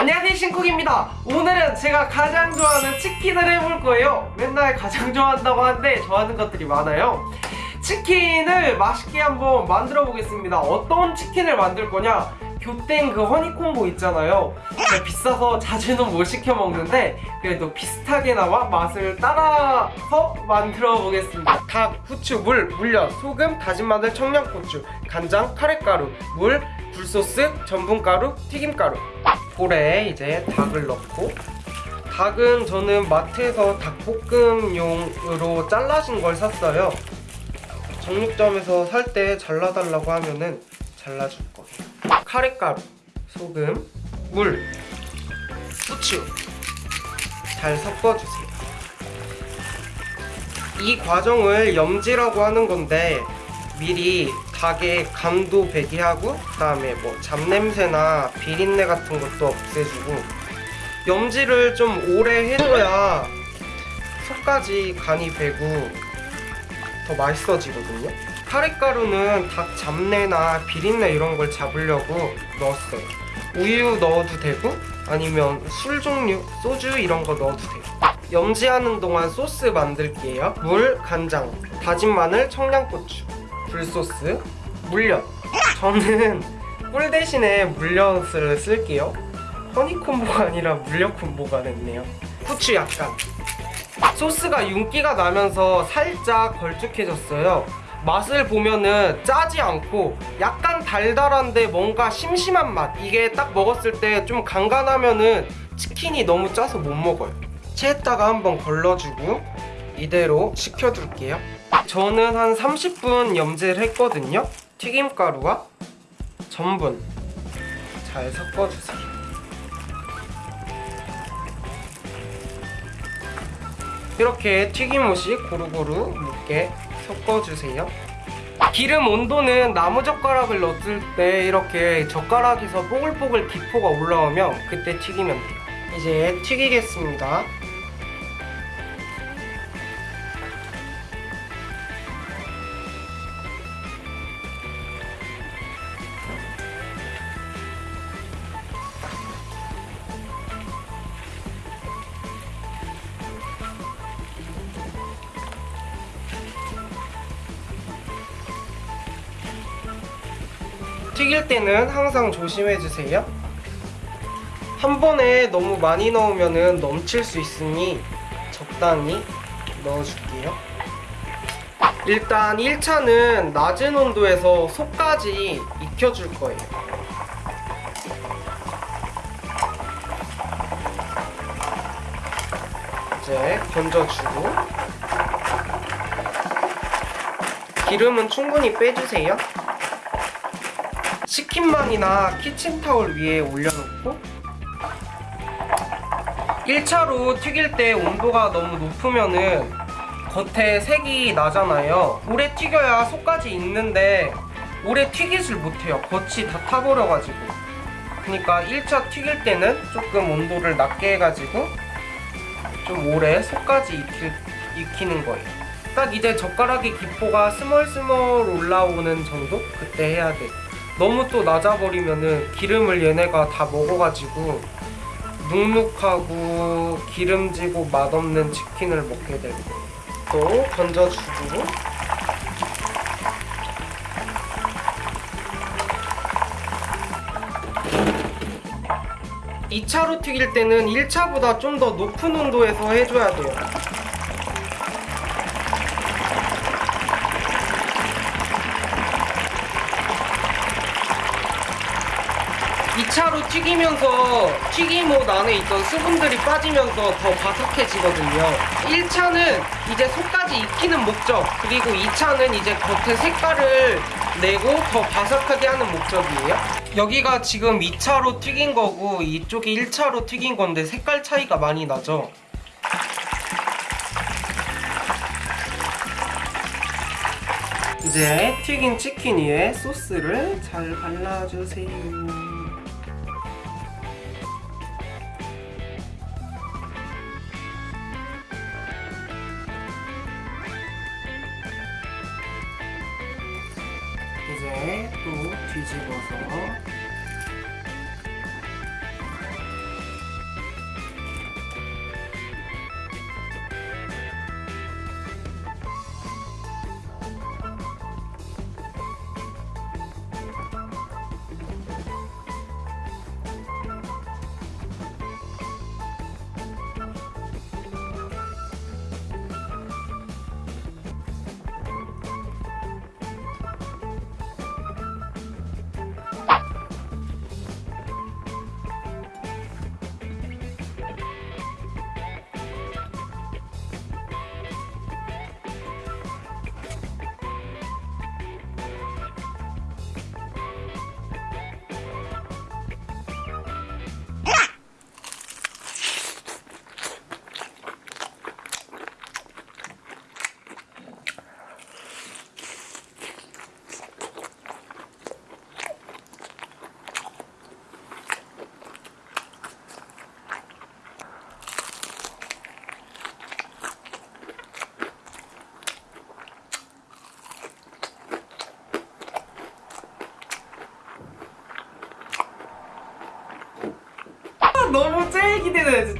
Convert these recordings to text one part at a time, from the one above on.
안녕하세요 신쿡입니다. 오늘은 제가 가장 좋아하는 치킨을 해볼 거예요. 맨날 가장 좋아한다고 하는데 좋아하는 것들이 많아요. 치킨을 맛있게 한번 만들어 보겠습니다. 어떤 치킨을 만들 거냐? 교땡 그 허니콤보 있잖아요. 비싸서 자주는 못 시켜 먹는데 그래도 비슷하게나마 맛을 따라서 만들어 보겠습니다. 닭, 후추, 물, 물엿, 소금, 다진 마늘, 청양고추, 간장, 카레가루, 물, 굴소스, 전분가루, 튀김가루 볼에 이제 닭을 넣고 닭은 저는 마트에서 닭볶음용으로 잘라진 걸 샀어요. 정육점에서 살 때 잘라달라고 하면은 잘라줄 거예요. 카레가루, 소금, 물, 후추 잘 섞어주세요. 이 과정을 염지라고 하는 건데 미리 닭의 감도 배기하고 그 다음에 뭐 잡냄새나 비린내 같은 것도 없애주고 염지를 좀 오래 해줘야 속까지 간이 배고 더 맛있어지거든요. 카레가루는 닭 잡내나 비린내 이런 걸 잡으려고 넣었어요. 우유 넣어도 되고 아니면 술 종류, 소주 이런 거 넣어도 돼요. 염지하는 동안 소스 만들게요. 물, 간장, 다진 마늘, 청양고추 굴소스, 물엿. 저는 꿀 대신에 물엿을 쓸게요. 허니콤보가 아니라 물엿콤보가 됐네요. 후추 약간. 소스가 윤기가 나면서 살짝 걸쭉해졌어요. 맛을 보면은 짜지 않고 약간 달달한데 뭔가 심심한 맛. 이게 딱 먹었을 때 좀 간간하면은 치킨이 너무 짜서 못 먹어요. 체에다가 한번 걸러주고 이대로 식혀둘게요. 저는 한 30분 염지를 했거든요. 튀김가루와 전분. 잘 섞어주세요. 이렇게 튀김옷이 고루고루 묻게 섞어주세요. 기름 온도는 나무 젓가락을 넣었을 때 이렇게 젓가락에서 뽀글뽀글 기포가 올라오면 그때 튀기면 돼요. 이제 튀기겠습니다 튀길 때는 항상 조심해주세요. 한 번에 너무 많이 넣으면 넘칠 수 있으니 적당히 넣어줄게요. 일단 1차는 낮은 온도에서 속까지 익혀줄 거예요. 이제 건져주고 기름은 충분히 빼주세요 치킨망이나 키친타올 위에 올려놓고 1차로 튀길 때 온도가 너무 높으면은 겉에 색이 나잖아요. 오래 튀겨야 속까지 익는데 오래 튀기질 못해요. 겉이 다 타버려가지고. 그러니까 1차 튀길 때는 조금 온도를 낮게 해가지고 좀 오래 속까지 익히, 익히는 거예요. 딱 이제 젓가락의 기포가 스멀스멀 올라오는 정도? 그때 해야 돼 너무 또 낮아버리면은 기름을 얘네가 다 먹어가지고 눅눅하고 기름지고 맛없는 치킨을 먹게 될 거예요. 또 건져주고 (2차로) 튀길 때는 (1차보다) 좀 더 높은 온도에서 해줘야 돼요 2차로 튀기면서 튀김옷 안에 있던 수분들이 빠지면서 더 바삭해지거든요. 1차는 이제 속까지 익히는 목적 그리고 2차는 이제 겉에 색깔을 내고 더 바삭하게 하는 목적이에요. 여기가 지금 2차로 튀긴 거고 이쪽이 1차로 튀긴 건데 색깔 차이가 많이 나죠? 이제 튀긴 치킨 위에 소스를 잘 발라주세요 이제 또뒤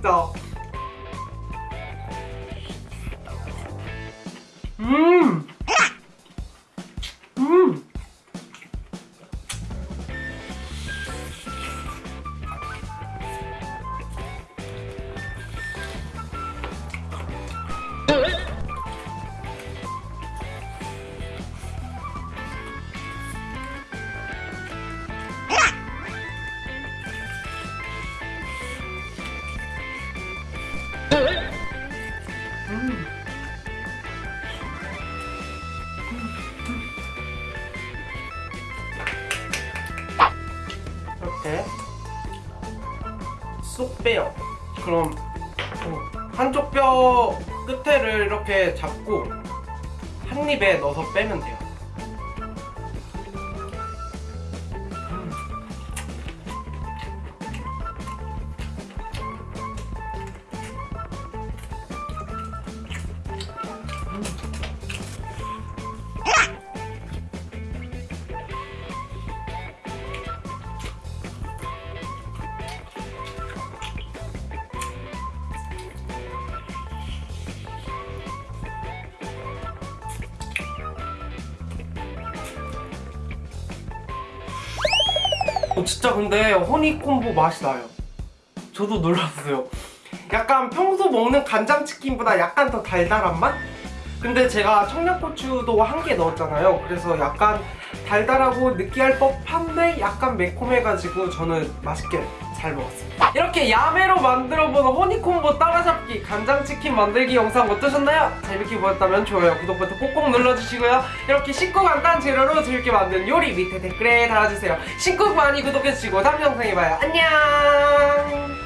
기대돼 진짜. 이렇게 쏙 빼요. 그럼 어, 한쪽 뼈 끝에를 이렇게 잡고 한 입에 넣어서 빼면 돼요. 어, 진짜 근데 허니콤보 맛이 나요. 저도 놀랐어요. 약간 평소 먹는 간장치킨보다 약간 더 달달한 맛? 근데 제가 청양고추도 한 개 넣었잖아요. 그래서 약간 달달하고 느끼할 법한데 약간 매콤해가지고 저는 맛있게 잘 먹었습니다. 이렇게 야매로 만들어보는 허니콤보 따라잡기 간장치킨 만들기 영상 어떠셨나요? 재밌게 보셨다면 좋아요, 구독 버튼 꼭꼭 눌러주시고요. 이렇게 쉽고 간단한 재료로 재밌게 만든 요리 밑에 댓글에 달아주세요. 신곡 많이 구독해주시고 다음 영상에 봐요. 안녕!